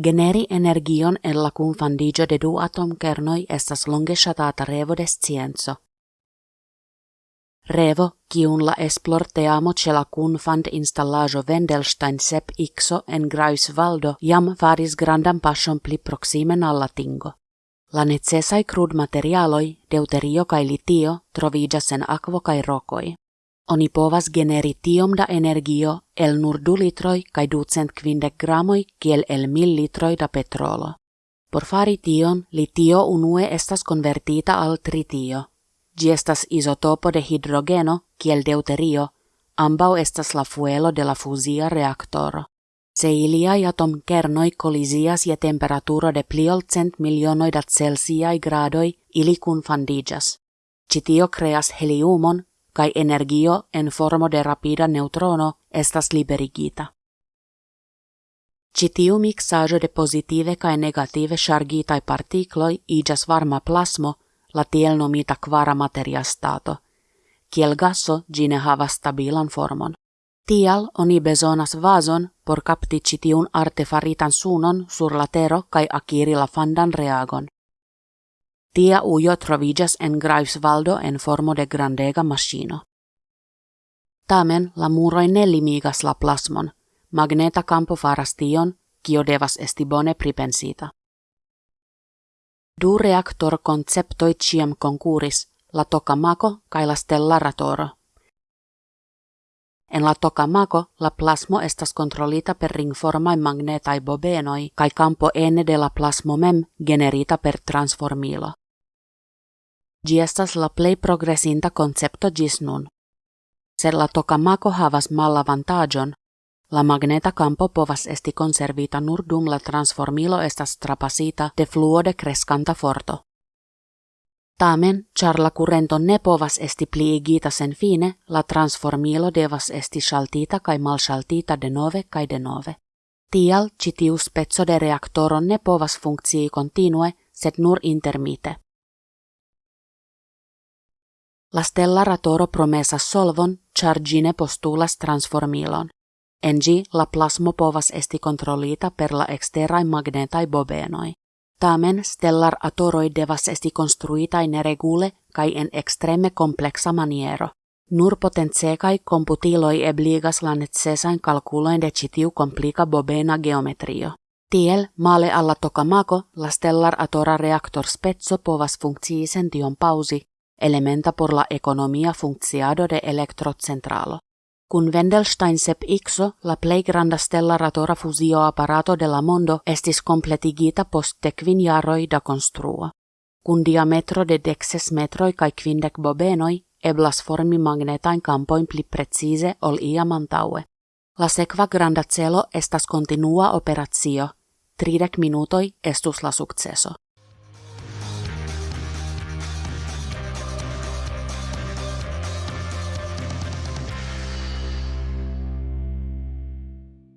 Generi energion en la confandigio de du atomkernoi estas longe ŝatata revo de scienco. Revo, kiun la esplorteamo ĉe la kunfand installaĵo Wendelstein sep Ixo en Greifswaldo jam faris grandan paŝon pli proximen al la tingo. La necesaj krudmaterialoj, deuterio kaj litio, troviĝas en akvo kaj rokoj. Oni povas generi tiom da energio el nur du litroi kai ducent kvindek gramoi kiel el mil litroi da petrolo. Por fari tion, litio unue estas convertita al tritio. Gi estas isotopo de hidrogeno kiel deuterio, ambau estas la fuelo de la fuzia reaktoro. Se iliai atom kernoi kolisias je temperaturo de pli ol cent milionoi da celsiai gradoi, ili kun fandigas. Citio creas heliumon kai energio en formo de rapida neutrono estas liberigita. Citiu mixajo de positive kai negative chargitai partikloi igas varma plasmo, la tiel nomita kvara materia stato. Kiel gasso gine havas stabilan formon. Tial oni bezonas vason por kapti citiun artefaritan sunon sur la tero kai akiri la fandan reagon. Tia ujo troviĝas en Greifswaldo en formo de grandega maŝino. Tamen la muroj ne limigas la plasmon, magneta campo faras tion, kio devas esti bone pripensita. Du reaktor konceptoj ĉiam konkuris, la tokamako kaj la stellaratoro. En la tokamako la plasmo estas kontrolita per ringformaj magnetaj bobenoj kaj campo ene de la plasmo mem generita per transformilo. Ĝi estas la plej progresinta koncepto ĝis nun. Se la tokamako havas malavantaĝon, la magneta campo povas esti konservita nur dum la transformilo estas trapasita de fluo de kreskanta forto. Tamen, char la currento ne povas esti pliigita sen fine, la transformilo devas esti shaltita kai de nove kai de nove. Tial, citiu spezzo de reaktoro ne povas funkcii continue, sed nur intermite. La stellar promesas solvon, char gine postulas transformilon. En gi la plasmo povas esti kontrolita per la exterai magnetai bobenoi. Tamen stellar atoroi devas esti konstruitai neregule kai en extreme complexa maniero. Nur potentsekai computiloi ebligas la necesain kalkuloin de citiu komplika bobena geometrio. Tiel, male alla tokamako, la stellar atora reaktor spezzo povas funkciisen tion pausi, elementa por la economia funcciado de electrocentralo. Kun Wendelstein sep ixo, la plej granda stellaratora fusio apparato de la mondo estis completigita post dekvin jaroj da konstruo. Kun diametro de dexes metroi kai kvindek bobenoi, eblas formi magnetain kampoin pli precise ol iam antaue. La sekva granda celo estas kontinua operatio. Tridek minutoi estus la sukceso.